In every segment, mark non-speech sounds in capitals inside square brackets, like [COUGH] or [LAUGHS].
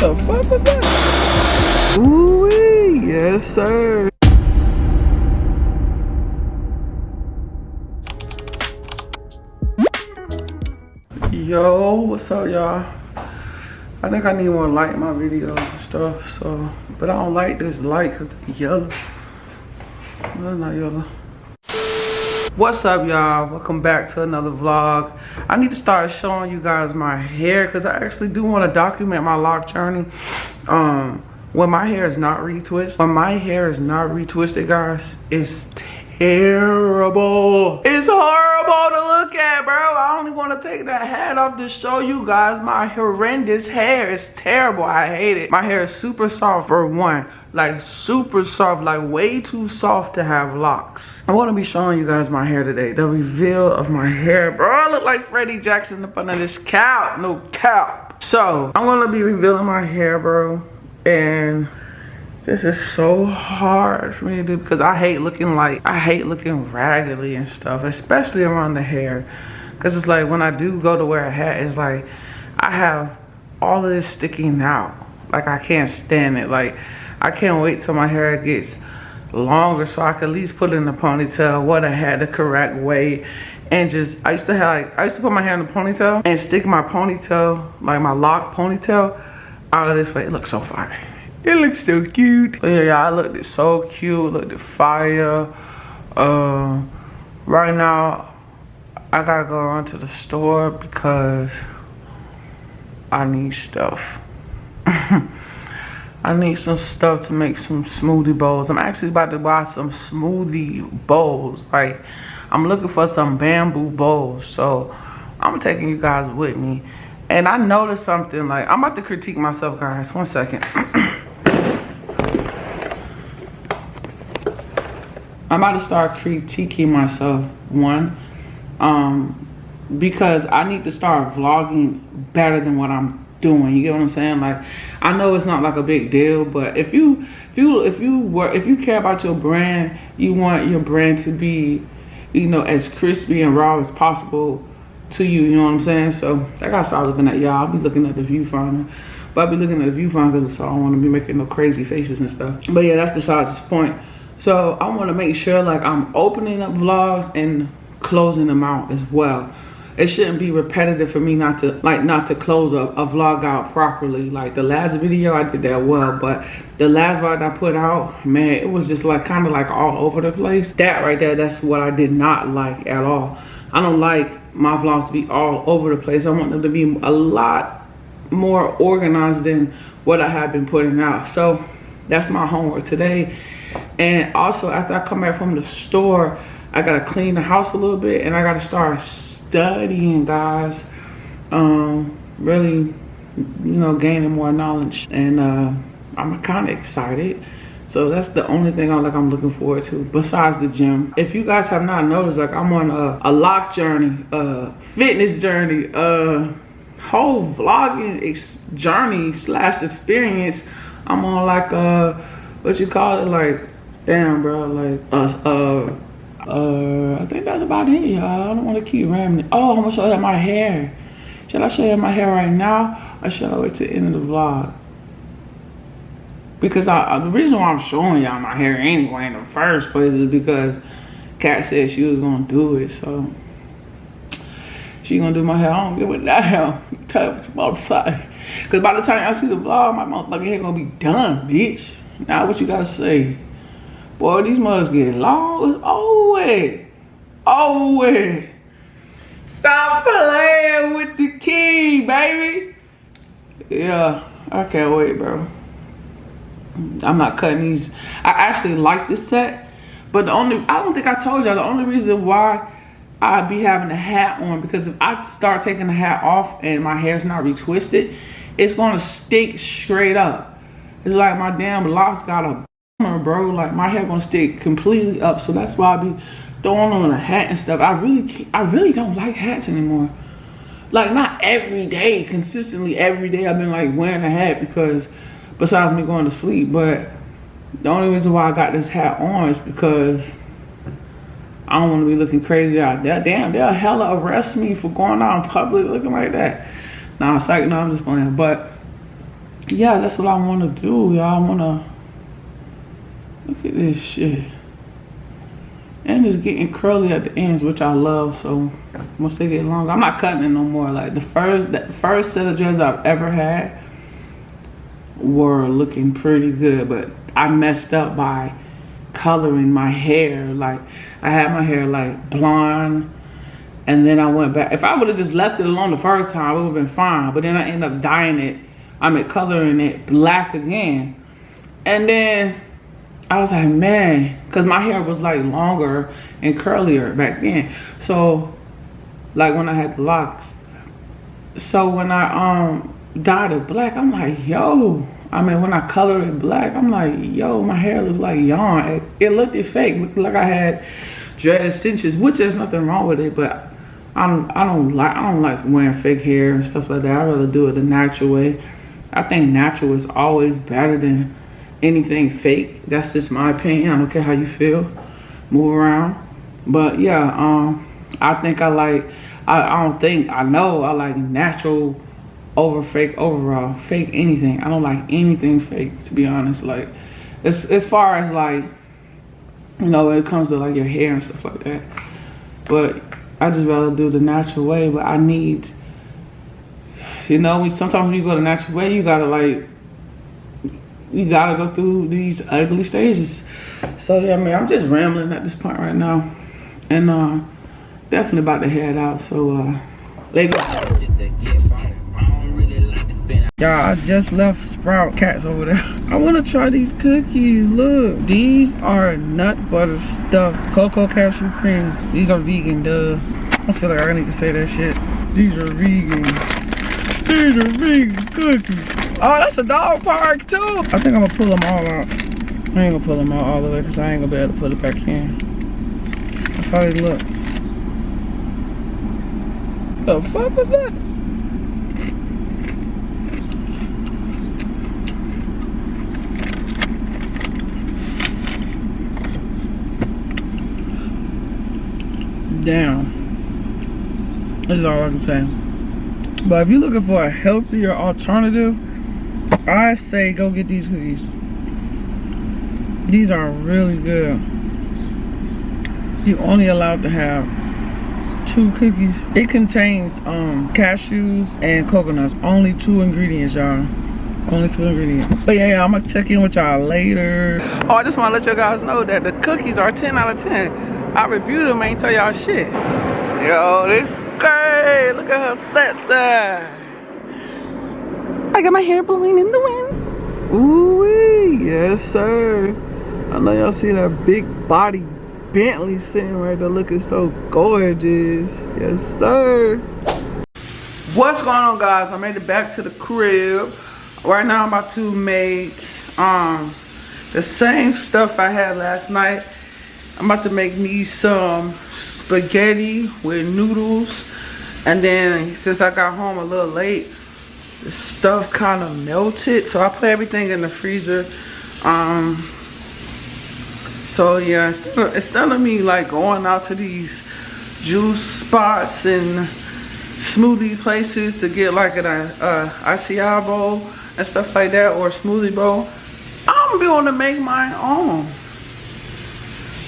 the fuck was that? Ooh, yes, sir. Yo, what's up, y'all? I think I need more in my videos and stuff, so, but I don't like this light because it's yellow. No, not yellow. What's up, y'all? Welcome back to another vlog. I need to start showing you guys my hair because I actually do want to document my lock journey. Um, when my hair is not retwisted, when my hair is not retwisted, guys, it's terrible. It's horrible to look at, bro. I only want to take that hat off to show you guys my horrendous hair. It's terrible. I hate it. My hair is super soft for one. Like super soft, like way too soft to have locks. I want to be showing you guys my hair today. The reveal of my hair. Bro, I look like Freddie Jackson up under this cap. No cap. So, I'm going to be revealing my hair, bro. And this is so hard for me to do because I hate looking like, I hate looking raggedy and stuff, especially around the hair. Because it's like when I do go to wear a hat, it's like I have all of this sticking out. Like I can't stand it. Like I can't wait till my hair gets longer so I can at least put it in a ponytail, what I had the correct way. And just, I used to have, like, I used to put my hair in a ponytail and stick my ponytail, like my lock ponytail, out of this way. It looks so fire. It looks so cute. But yeah, yeah, I looked so cute, looked fire. Uh, right now, I gotta go run to the store because I need stuff. [LAUGHS] I need some stuff to make some smoothie bowls. I'm actually about to buy some smoothie bowls. Like, I'm looking for some bamboo bowls. So, I'm taking you guys with me. And I noticed something, like, I'm about to critique myself, guys. One second. [CLEARS THROAT] I'm about to start critiquing myself, one, um, because I need to start vlogging better than what I'm doing. You get what I'm saying? Like, I know it's not like a big deal, but if you, if you, if you were, if you care about your brand, you want your brand to be, you know, as crispy and raw as possible to you. You know what I'm saying? So I gotta start looking at y'all. I'll be looking at the viewfinder. But I'll be looking at the viewfinder because I don't want to be making no crazy faces and stuff. But yeah, that's besides the point. So I want to make sure like I'm opening up vlogs and closing them out as well. It shouldn't be repetitive for me not to like not to close a, a vlog out properly. Like the last video I did that well, but the last vlog I put out, man, it was just like kind of like all over the place. That right there, that's what I did not like at all. I don't like my vlogs to be all over the place. I want them to be a lot more organized than what I have been putting out. So that's my homework today and also after I come back from the store, I gotta clean the house a little bit and I gotta start studying guys. Um, really, you know, gaining more knowledge. And uh, I'm kinda excited. So that's the only thing I'm like I'm looking forward to besides the gym. If you guys have not noticed, like I'm on a, a lock journey, a fitness journey, a whole vlogging journey slash experience. I'm on like a what you call it, like, damn, bro, like, uh, uh, uh, I think that's about it, y'all. I don't want to keep rambling. Oh, I'm gonna show you my hair. Should I show you my hair right now, or should I wait to the end of the vlog? Because I, the reason why I'm showing y'all my hair anyway in the first place is because Kat said she was gonna do it, so she gonna do my hair. I don't give a damn. [LAUGHS] Tell what you about to say. Cause by the time y'all see the vlog, my motherfucking hair gonna be done, bitch. Now what you gotta say? Boy, these mugs get long. It's over Over Stop playing with the key, baby. Yeah, I can't wait, bro. I'm not cutting these. I actually like this set, but the only, I don't think I told y'all, the only reason why I be having a hat on, because if I start taking the hat off and my hair's not retwisted, it's gonna stick straight up. It's like my damn locks got a bro. Like my hair gonna stick completely up. So that's why I be throwing on a hat and stuff. I really, I really don't like hats anymore. Like not every day, consistently every day. I've been like wearing a hat because besides me going to sleep, but the only reason why I got this hat on is because I don't want to be looking crazy out there. Damn, they'll hella arrest me for going out in public looking like that. Nah, psych, no, I'm just playing. But yeah, that's what I want to do, y'all. I want to look at this shit. And it's getting curly at the ends, which I love. So once they get longer, I'm not cutting it no more. Like the first, the first set of dreads I've ever had were looking pretty good, but I messed up by coloring my hair. Like I had my hair like blonde and then I went back. If I would have just left it alone the first time, it would have been fine. But then I ended up dyeing it. I mean, coloring it black again. And then I was like, man, because my hair was like longer and curlier back then. So, like when I had locks. So when I um dyed it black, I'm like, yo. I mean, when I colored it black, I'm like, yo, my hair looks like yawn. It, it looked fake, looked like I had dread extensions, which there's nothing wrong with it, but I don't, I don't like I don't like wearing fake hair and stuff like that. I'd rather do it the natural way. I think natural is always better than anything fake. That's just my opinion. I don't care how you feel. Move around. But yeah, um, I think I like I, I don't think I know I like natural over fake overall. Fake anything. I don't like anything fake to be honest. Like as as far as like you know when it comes to like your hair and stuff like that. But I just rather do the natural way, but I need, you know, sometimes when you go the natural way, you gotta like, you gotta go through these ugly stages. So yeah, I mean, I'm just rambling at this point right now, and uh, definitely about to head out. So uh, let's go. Y'all, I just left Sprout Cats over there. [LAUGHS] I want to try these cookies. Look, these are nut butter stuffed cocoa cashew cream. These are vegan, duh. I feel like I need to say that shit. These are vegan. These are cookies. Oh, that's a dog park too. I think I'm gonna pull them all out. I ain't gonna pull them out all the way because I ain't gonna be able to put it back in. That's how they look. The fuck was that? down. That's all I can say. But if you're looking for a healthier alternative, I say go get these cookies. These are really good. You only allowed to have two cookies. It contains um, cashews and coconuts. Only two ingredients, y'all. Only two ingredients. But yeah, I'm gonna check in with y'all later. Oh, I just wanna let you guys know that the cookies are 10 out of 10. I reviewed them, ain't tell y'all shit. Yo, this great. Look at her set there. I got my hair blowing in the wind. Ooh, yes, sir. I know y'all see that big body Bentley sitting right there looking so gorgeous. Yes, sir. What's going on, guys? I made it back to the crib. Right now, I'm about to make um the same stuff I had last night I'm about to make me some spaghetti with noodles. And then since I got home a little late, the stuff kind of melted. So I put everything in the freezer. Um, so yeah, instead of me like going out to these juice spots and smoothie places to get like an uh, bowl and stuff like that or a smoothie bowl, I'm going to make my own.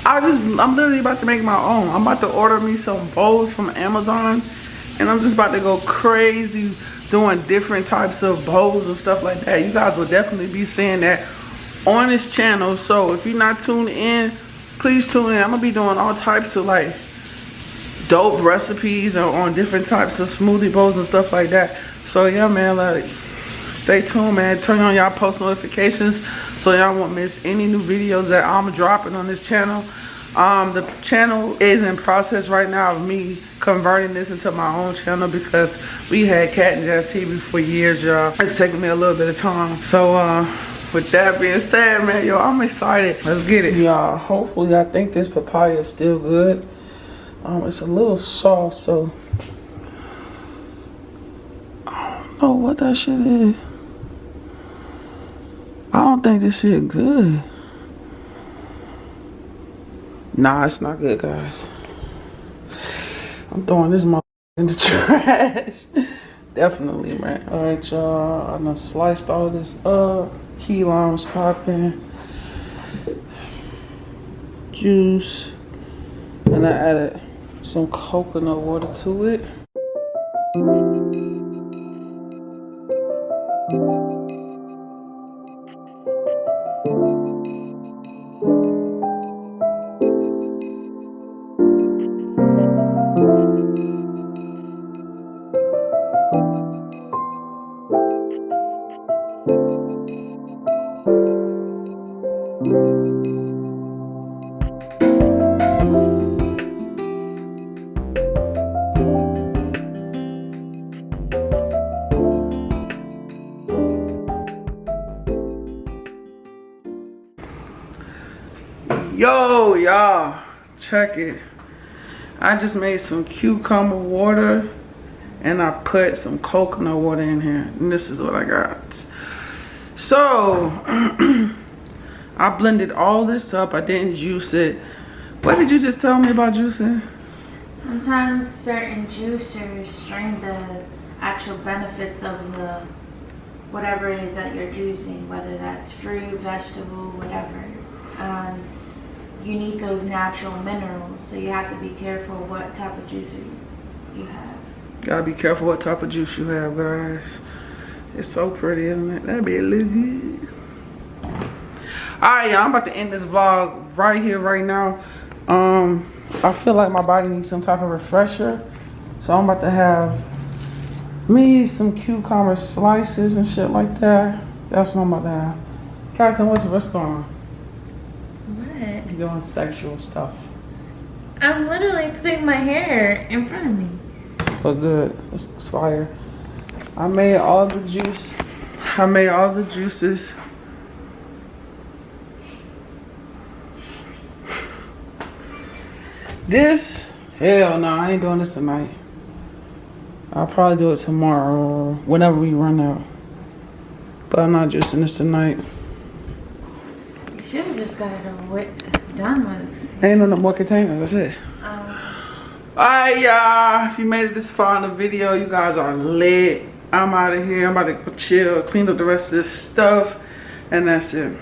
I just, I'm literally about to make my own. I'm about to order me some bowls from Amazon. And I'm just about to go crazy doing different types of bowls and stuff like that. You guys will definitely be seeing that on this channel. So if you're not tuned in, please tune in. I'm going to be doing all types of like dope recipes or on different types of smoothie bowls and stuff like that. So yeah, man, like stay tuned, man. Turn on y'all post notifications so y'all won't miss any new videos that I'm dropping on this channel. Um, the channel is in process right now of me converting this into my own channel because we had Cat and Jazz TV for years, y'all. It's taking me a little bit of time. So, uh, with that being said, man, yo, I'm excited. Let's get it. Y'all, hopefully, I think this papaya is still good. Um, it's a little soft, so I don't know what that shit is. I don't think this shit good. Nah, it's not good, guys. I'm throwing this mother in the [LAUGHS] trash. Definitely, man. All right, y'all. I done sliced all this up. Key limes popping. Juice. And I added some coconut water to it. Yo, y'all, check it. I just made some cucumber water and I put some coconut water in here. And this is what I got. So, [CLEARS THROAT] I blended all this up. I didn't juice it. What did you just tell me about juicing? Sometimes certain juicers strain the actual benefits of the whatever it is that you're juicing, whether that's fruit, vegetable, whatever. Um, you need those natural minerals, so you have to be careful what type of juicer you, have. Gotta be careful what type of juice you have, guys. It's so pretty, isn't it? That'd be a little good. Alright, y'all, I'm about to end this vlog right here, right now. Um, I feel like my body needs some type of refresher. So I'm about to have me some cucumber slices and shit like that. That's what I'm about to have. Catherine, what's what's going on? What? You doing sexual stuff. I'm literally putting my hair in front of me. But good. It's, it's fire. I made all the juice. I made all the juices. This, hell no, I ain't doing this tonight. I'll probably do it tomorrow or whenever we run out. But I'm not juicing this tonight. You should have just got it over with, done with. Ain't no more containers, that's it. Um, Alright, y'all. If you made it this far in the video, you guys are lit. I'm out of here. I'm about to chill, clean up the rest of this stuff, and that's it.